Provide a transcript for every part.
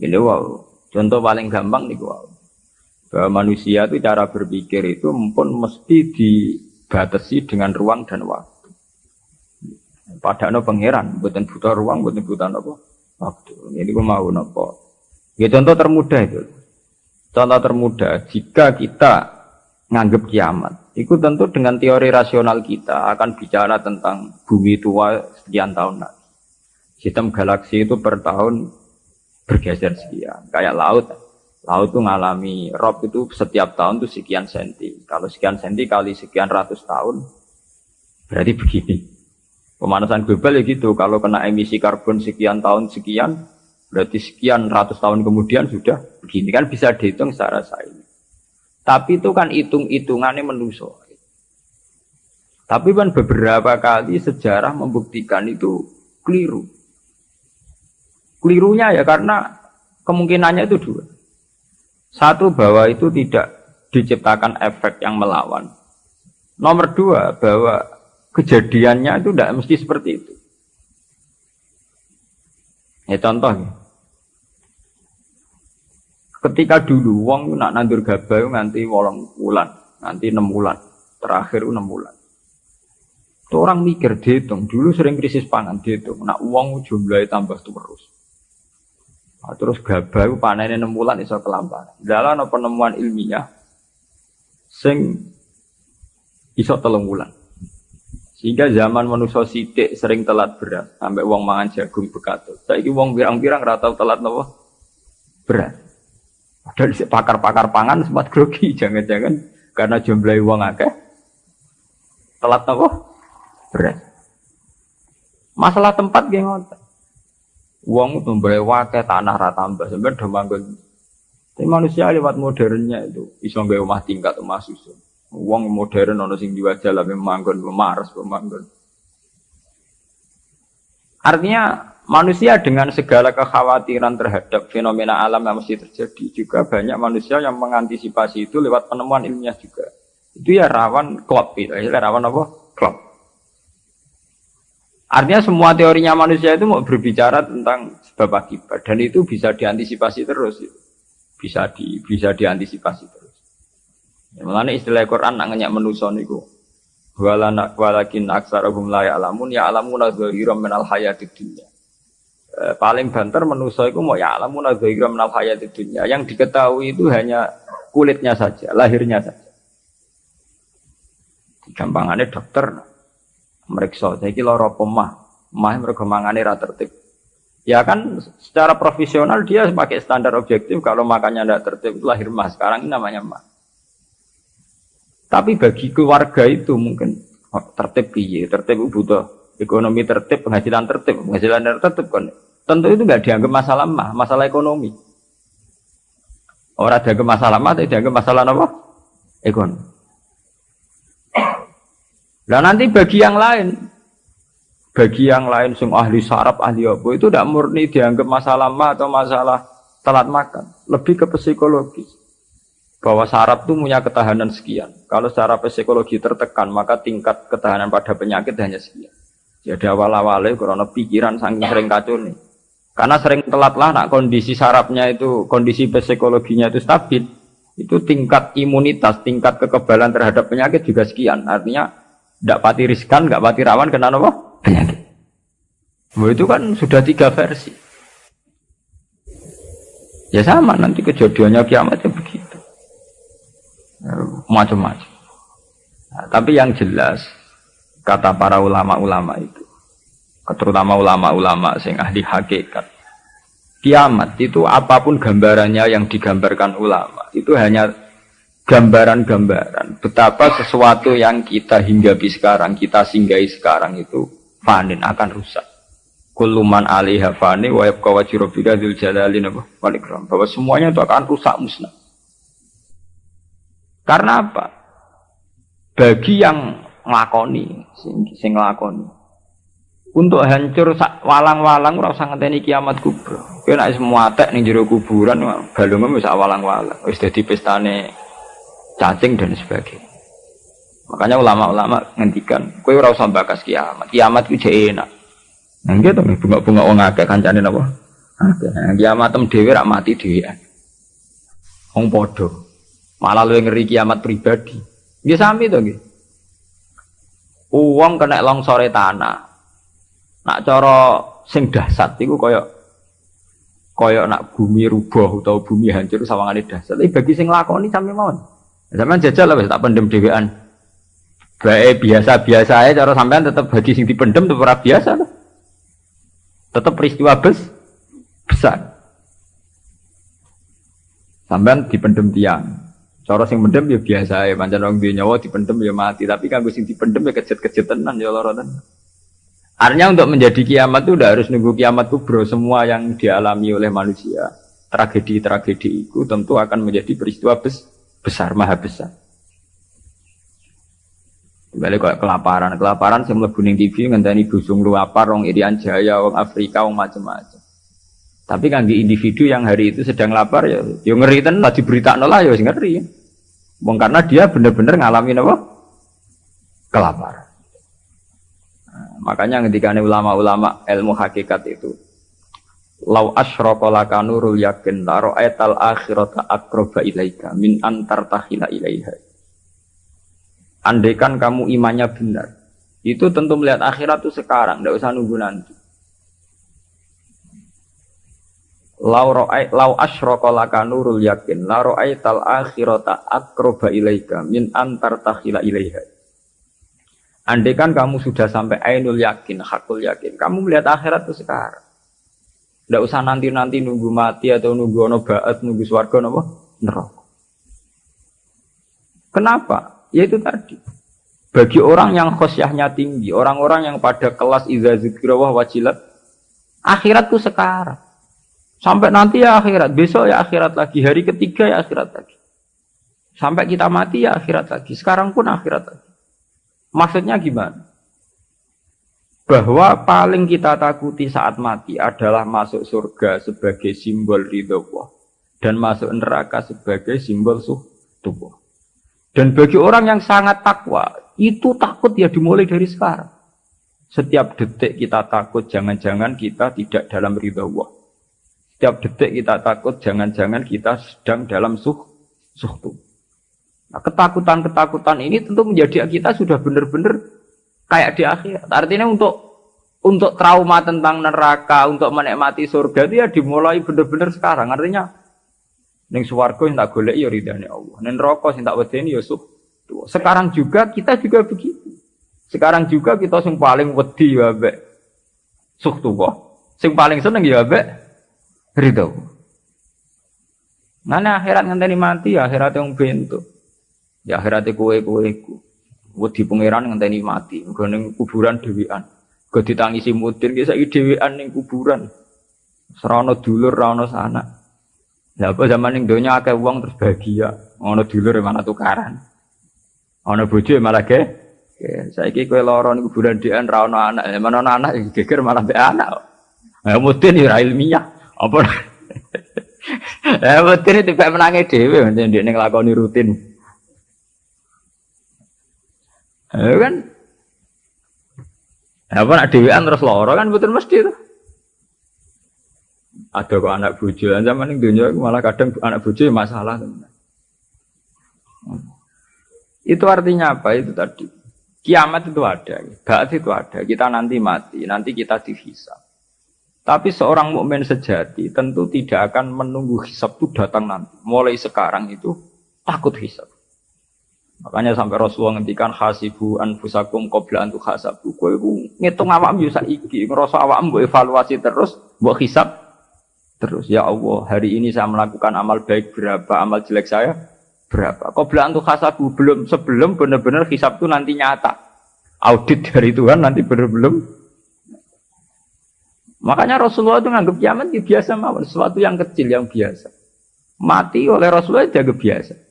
Ini wow. Contoh paling gampang nih wow. Bahwa manusia itu cara berpikir itu pun mesti dibatasi dengan ruang dan waktu. Padahal pangeran, buatan butuh ruang, buatan butuh apa? Waktu. Ini gue mau nopo. Ya contoh termudah itu. Contoh termudah, jika kita nganggap kiamat, itu tentu dengan teori rasional kita akan bicara tentang bumi tua sekian tahun lagi. Sistem galaksi itu per tahun bergeser sekian. Kayak laut. Laut itu ngalami rob itu setiap tahun itu sekian senti. Kalau sekian senti kali sekian ratus tahun, berarti begini. Pemanasan global ya gitu. Kalau kena emisi karbon sekian tahun sekian, berarti sekian ratus tahun kemudian sudah begini. Kan bisa dihitung secara sains. Tapi itu kan hitung-hitungannya menuso. Tapi kan beberapa kali sejarah membuktikan itu keliru. Kelirunya ya karena kemungkinannya itu dua. Satu bahwa itu tidak diciptakan efek yang melawan. Nomor dua bahwa kejadiannya itu tidak mesti seperti itu. Ya contoh ya. Ketika dulu wong nak nandur gabah nganti wolong bulan, nanti enam bulan, terakhir enam bulan. Itu orang mikir dihitung, dulu sering krisis pangan dihitung, nak uang jumlahnya tambah terus. Nah, terus gabah panennya enam bulan iso kelamparan. Dalam penemuan ilmiah, sing iso telung bulan. Sehingga zaman manusia sidik sering telat beras, sampai uang mangan jagung bekatut. Saiki uang birang-birang ratau telat nopo beras. Padahal pakar-pakar pangan sempat grogi, jangan-jangan karena jumlah uang akeh telat apa? Berat. Masalah tempat geng. Uang itu boleh wakai tanah rata sampai udah manggon. Tapi manusia lewat modernnya itu bisa nggak rumah tingkat rumah susun. Uang modern ono sing diwajah lah manggon memaras manggon. Artinya Manusia dengan segala kekhawatiran terhadap fenomena alam yang mesti terjadi juga banyak manusia yang mengantisipasi itu lewat penemuan ilmiah juga. Itu ya rawan klop itu, ya rawan apa? Klop. Artinya semua teorinya manusia itu mau berbicara tentang sebab akibat dan itu bisa diantisipasi terus. Bisa di bisa diantisipasi terus. Ya, Mengenai istilah Quran nak ngenyak menuson itu. Walakin aksarahum la ya'lamun ya'lamuna dhahiran minal hayatid dunya Eh, paling banter menuso itu mau ya alamun adzaira menal hayat dunia. Yang diketahui itu hanya kulitnya saja, lahirnya saja. Gampangannya dokter meriksa, saya kira loro pemah, mah mereka mangane ra tertib. Ya kan secara profesional dia pakai standar objektif kalau makannya tidak tertib lahir mah. Sekarang ini namanya mah. Tapi bagi keluarga itu mungkin oh, tertib piye, tertib butuh ekonomi tertib, penghasilan tertib, penghasilan tertib kan. Tentu itu nggak dianggap masalah mah, masalah ekonomi. Orang dianggap masalah mah, tapi dianggap masalah apa? Ekonomi. Nah nanti bagi yang lain, bagi yang lain sing ahli sarap ahli apa itu tidak murni dianggap masalah mah atau masalah telat makan, lebih ke psikologis. Bahwa sarap itu punya ketahanan sekian. Kalau secara psikologi tertekan, maka tingkat ketahanan pada penyakit hanya sekian. Jadi awal-awalnya karena pikiran saking sering kacau nih. Karena sering telat lah, nak kondisi sarapnya itu, kondisi psikologinya itu stabil, itu tingkat imunitas, tingkat kekebalan terhadap penyakit juga sekian. Artinya, tidak pati riskan, nggak pati rawan kena apa? Penyakit. Nah, itu kan sudah tiga versi. Ya sama, nanti kejadiannya kiamatnya begitu. Macam-macam. Nah, tapi yang jelas, kata para ulama-ulama itu terutama ulama-ulama sing ahli hakikat kiamat itu apa pun gambarannya yang digambarkan ulama itu hanya gambaran-gambaran betapa sesuatu yang kita hinggapi sekarang kita singgahi sekarang itu fanin akan rusak. Kuluman alaiha fani wa yabqa wajhu rabbika dzul jalali wal ikram. Bahwa semuanya itu akan rusak musnah. Karena apa? Bagi yang nglakoni sing sing nglakoni untuk hancur walang-walang ora usah ngenteni kiamat kubro. Kowe nek semua tek ning jero kuburan balungmu wis walang-walang, wis dadi pestane cacing dan sebagainya. Makanya ulama-ulama ngendikan, kowe ora usah bakas kiamat. Kiamat ku jek enak. Nah, gitu bunga-bunga wong akeh kancane napa? Kiamat tem dhewe rak mati dhewean. Wong padha. Malah luwih ngeri kiamat pribadi. Nggih sami to nggih. Uang kena longsore tanah. Nak cara sing dahsyat iku kaya kaya nak bumi rubuh atau bumi hancur sawangane dahsyat. Tapi bagi sing lakoni sami mawon. Sampeyan jajal lah tak pendem dhewean. Baik biasa-biasa aja cara sampean tetap bagi sing dipendem tetap biasa lah. Tetap peristiwa bes besar. Sampean dipendem tiang. Cara sing mendem ya biasa ya, pancen wong duwe nyawa dipendem ya mati, tapi kanggo sing dipendem ya kejet-kejet tenan ya lara. Artinya untuk menjadi kiamat itu udah harus nunggu kiamat kubro semua yang dialami oleh manusia. Tragedi-tragedi itu tentu akan menjadi peristiwa bes besar, maha besar. Balik kok kelaparan, kelaparan saya mlebu ning TV ngenteni busung lu apa rong Irian Jaya, wong Afrika, wong macam-macam. Tapi kan di individu yang hari itu sedang lapar ya, yo ngeri ten lah diberita lah ya ngeri. Ya. Bang karena dia benar-benar ngalamin apa? Kelaparan. Nah, makanya ketika ulama-ulama ilmu hakikat itu Lau asyraka laka nurul yakin la ra'aital akhirata akroba ilaika min antar tahila ilaiha. Andaikan kamu imannya benar, itu tentu melihat akhirat itu sekarang, tidak usah nunggu nanti. Lau ra'ai lau laka nurul yakin la ra'aital akhirata akroba ilaika min antar tahila ilaiha. Andaikan kamu sudah sampai ainul yakin, hakul yakin, kamu melihat akhirat itu sekarang. Tidak usah nanti-nanti nunggu mati atau nunggu ono baat, nunggu swarga nopo neraka. Kenapa? Ya itu tadi. Bagi orang yang khosyahnya tinggi, orang-orang yang pada kelas idza zikrawah wajilat, itu sekarang. Sampai nanti ya akhirat, besok ya akhirat lagi, hari ketiga ya akhirat lagi. Sampai kita mati ya akhirat lagi, sekarang pun akhirat lagi. Maksudnya gimana? Bahwa paling kita takuti saat mati adalah masuk surga sebagai simbol ridho Allah dan masuk neraka sebagai simbol suh tubuh. Dan bagi orang yang sangat takwa, itu takut ya dimulai dari sekarang. Setiap detik kita takut, jangan-jangan kita tidak dalam ridho Allah. Setiap detik kita takut, jangan-jangan kita sedang dalam suh, suhtu. Nah, ketakutan-ketakutan ini tentu menjadi kita sudah benar-benar kayak di akhir. Artinya untuk untuk trauma tentang neraka, untuk menikmati surga itu ya dimulai benar-benar sekarang. Artinya neng suwargo yang tak golek ya ridhani Allah. Neng rokok yang tak wedeni ya. Sekarang juga kita juga begitu. Sekarang juga kita yang paling wedi ya be suh tuh Sing paling seneng ya be ridho. Mana akhirat ngenteni mati ya akhirat yang bentuk. Ya akhirat kue kue ku. Wedi pangeran ngenteni mati. Gue neng kuburan dewian. Gue ditangisi mutir kisah dewian neng kuburan. Serono dulur, serono sana. Ya apa zaman yang donya akeh uang terus bahagia. Ono dulur mana tukaran. Ono bojo malah ke. Saya kira kue loron kuburan dewian rano anak. Mana anak geger malah be anak. Ya mutir ya ilmiah. Apa? Eh betul itu menangis dewi, macam dia ngelakoni rutin. Eh kan? Apa nak dewean terus loro kan betul mesti itu. Ada kok anak bojo, zaman ini dunia malah kadang anak bojo ya masalah. Itu artinya apa? Itu tadi. Kiamat itu ada, baat itu ada. Kita nanti mati, nanti kita dihisap. Tapi seorang mukmin sejati tentu tidak akan menunggu hisab itu datang nanti. Mulai sekarang itu takut hisab. Makanya sampai Rasulullah ngendikan hasibu anfusakum qabla antu hasabu. Kowe iku ngitung awakmu yo saiki, ngrasa awakmu mbok evaluasi terus, mbok hisab terus. Ya Allah, hari ini saya melakukan amal baik berapa, amal jelek saya berapa. Qabla antu hasabu belum sebelum benar-benar hisab itu nanti nyata. Audit dari Tuhan nanti benar-benar Makanya Rasulullah itu nganggap kiamat ya biasa mawon, sesuatu yang kecil yang biasa. Mati oleh Rasulullah jaga biasa.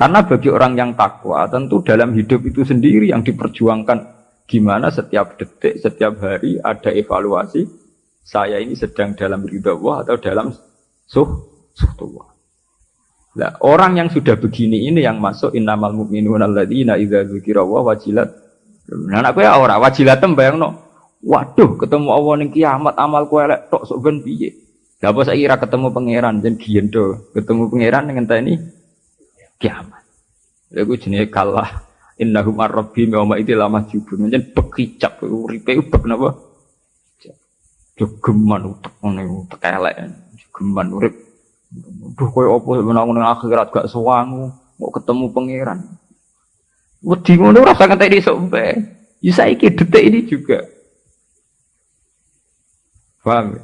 Karena bagi orang yang takwa, tentu dalam hidup itu sendiri yang diperjuangkan gimana setiap detik, setiap hari ada evaluasi saya ini sedang dalam ridha Allah atau dalam suh suh tua. Nah, orang yang sudah begini ini yang masuk innamal mu'minuna alladzina idza wa wajilat. Nah, aku ya ora wajilatem bayangno Waduh, ketemu Allah ning kiamat amalku elek tok sok ben piye? Lah apa saiki ketemu pangeran jen giendo, ketemu pangeran ngenteni kiamat. Lha iku jenenge kalah. Innahum ar-rabbi yawma idil lama jubun. Jen bekicap uripe ubek napa? Jogeman utek ngene utek elek. Jogeman urip. Duh koyo apa menang ning akhirat gak sewangu, mau ketemu pangeran. Wedi ngono ora usah ngenteni sok mbek. Ya saiki detik ini juga. Paham ya?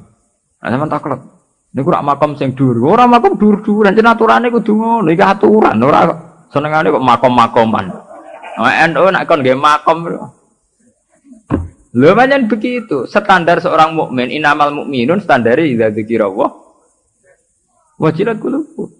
Nah. Niku rak makom sing dhuwur. Ora makom dhuwur-dhuwuran, jeneng aturane kudu ngono. Iki aturan, ora senengane kok makom-makoman. NU nak kon nggih makom. Lho pancen begitu. Standar seorang mukmin inamal mukminun standare idza dzikira Allah. Wajilat qulubuh.